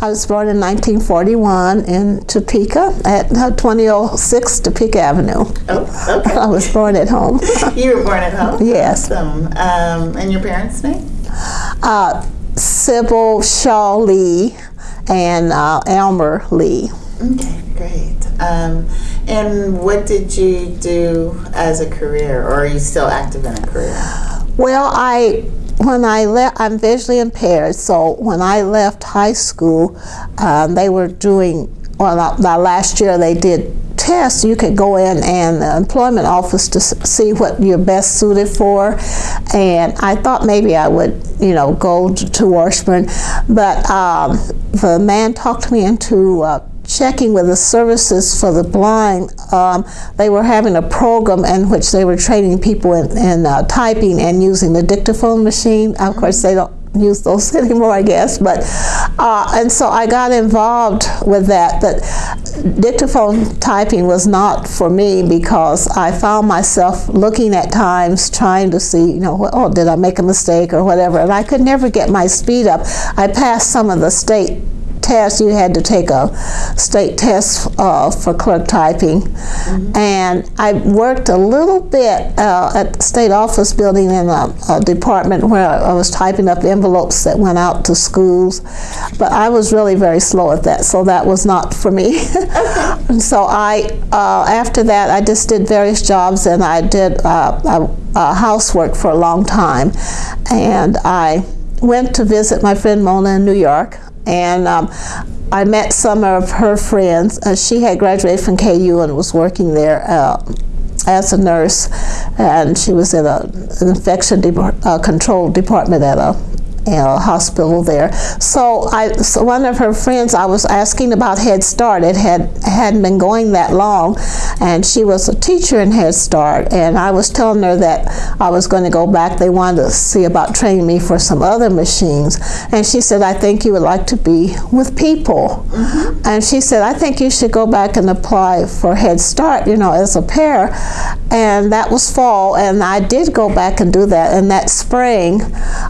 I was born in 1941 in Topeka at uh, 2006 Topeka Avenue. Oh, okay. I was born at home. You were born at home? Yes. Awesome. Um, and your parents' name? Uh, Sybil Shaw Lee and uh, Elmer Lee. Okay, great. Um, and what did you do as a career, or are you still active in a career? Well, I when I left, I'm visually impaired. So when I left high school, um, they were doing. Well, not last year they did tests. You could go in and the employment office to see what you're best suited for, and I thought maybe I would, you know, go t- to Washburn, but um, the man talked me into. Uh, checking with the services for the blind, um, they were having a program in which they were training people in, in uh, typing and using the dictaphone machine. Of course, they don't use those anymore, I guess. But uh, and so I got involved with that. But dictaphone typing was not for me because I found myself looking at times trying to see, you know, oh, did I make a mistake or whatever, and I could never get my speed up. I passed some of the state tests. You had to take a state test uh, for clerk typing, and I worked a little bit uh, at the state office building in a, a department where I was typing up envelopes that went out to schools, but I was really very slow at that, so that was not for me. and so I, uh, after that, I just did various jobs, and I did uh, uh, uh, housework for a long time, and I went to visit my friend Mona in New York, and um, I met some of her friends. Uh, she had graduated from KU and was working there uh, as a nurse, and she was in a, an infection de- uh, control department at a know, hospital there. So I, so one of her friends, I was asking about Head Start. It had hadn't been going that long, and she was a teacher in Head Start. And I was telling her that I was going to go back. They wanted to see about training me for some other machines, and she said, "I think you would like to be with people." Mm-hmm. And she said, "I think you should go back and apply for Head Start, you know, as a pair." And that was fall, and I did go back and do that. And that spring,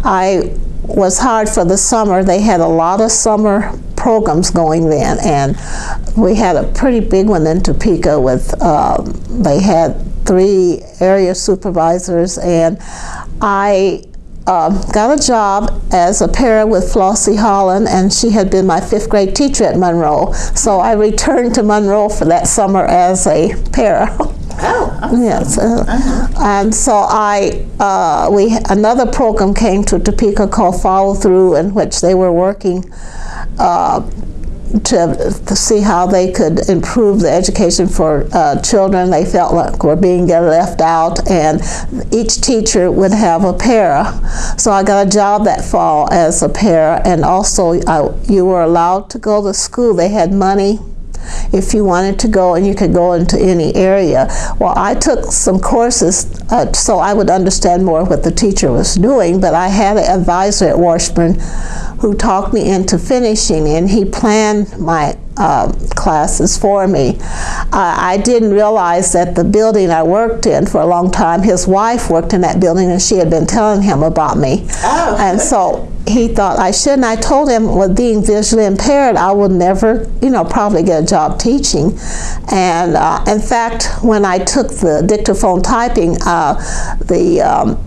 I was hired for the summer. They had a lot of summer programs going then, and we had a pretty big one in Topeka with, um, they had three area supervisors, and I um, got a job as a para with Flossie Holland, and she had been my fifth grade teacher at Monroe. So I returned to Monroe for that summer as a para. Oh. Yes, uh, and so I, uh, we another program came to Topeka called Follow Through, in which they were working uh, to, to see how they could improve the education for uh, children they felt like were being left out, and each teacher would have a para. So I got a job that fall as a para, and also I, you were allowed to go to school. They had money if you wanted to go and you could go into any area. Well, I took some courses uh, so I would understand more what the teacher was doing, but I had an advisor at Washburn who talked me into finishing and he planned my uh, classes for me. Uh, I didn't realize that the building I worked in for a long time, his wife worked in that building and she had been telling him about me. Oh. And so he thought I shouldn't. I told him with being visually impaired, I would never, you know, probably get a job teaching. And uh, in fact, when I took the dictaphone typing, uh, the um,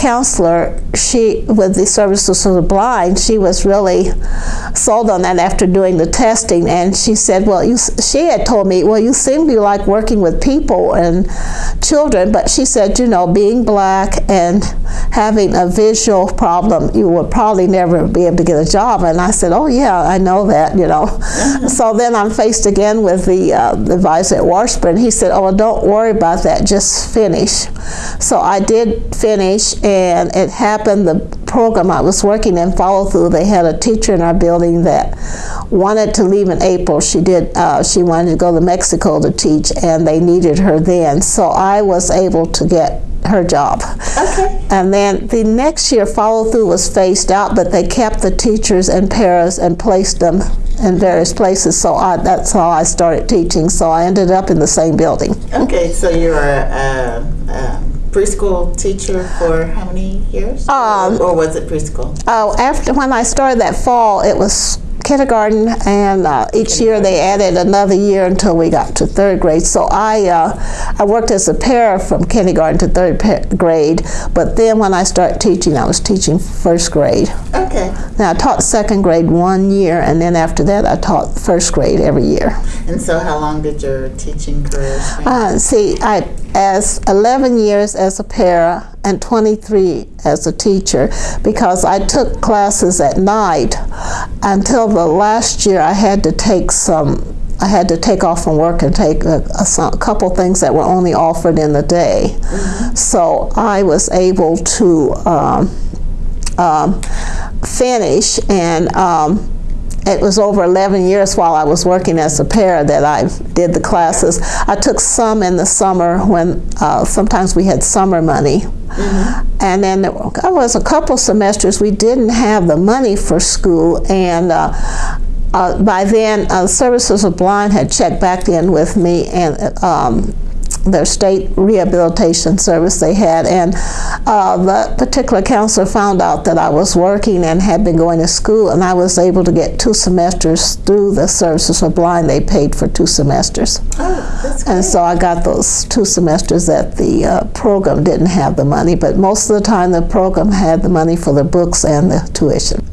counselor, she with the services for the blind, she was really sold on that after doing the testing, and she said, "Well, you," she had told me, "Well, you seem to like working with people and children," but she said, "You know, being black and having a visual problem, you would probably never be able to get a job." And I said, "Oh yeah, I know that," you know. so then I'm faced again with the, uh, the advisor at Washburn. He said, "Oh, well, don't worry about that. Just finish." So I did finish, and it happened. The program I was working in, follow through. They had a teacher in our building that wanted to leave in April. She did. Uh, she wanted to go to Mexico to teach, and they needed her then. So I was able to get her job. Okay. And then the next year, follow through was phased out, but they kept the teachers in paras and placed them in various places. So I, that's how I started teaching. So I ended up in the same building. Okay, so you were a, a preschool teacher for how many years? Um, or was it preschool? Oh, after when I started that fall, it was kindergarten, and uh, each year they added another year until we got to third grade. So I uh, I worked as a para from kindergarten to third grade, but then when I started teaching, I was teaching first grade. Okay. Now I taught second grade one year, and then after that I taught first grade every year. And so, how long did your teaching career span? Uh, see, I as 11 years as a para and 23 as a teacher because I took classes at night until the last year I had to take some I had to take off from work and take a, a, a couple things that were only offered in the day. So I was able to um, um, finish and um, it was over 11 years while I was working as a para that I did the classes. I took some in the summer when uh, sometimes we had summer money. And then there was a couple semesters we didn't have the money for school, and uh, uh, by then, uh, Services of Blind had checked back in with me and um, their state rehabilitation service they had, and uh, the particular counselor found out that I was working and had been going to school, and I was able to get two semesters through the Services for Blind. They paid for two semesters, oh, and so I got those two semesters that the uh, program didn't have the money, but most of the time the program had the money for the books and the tuition.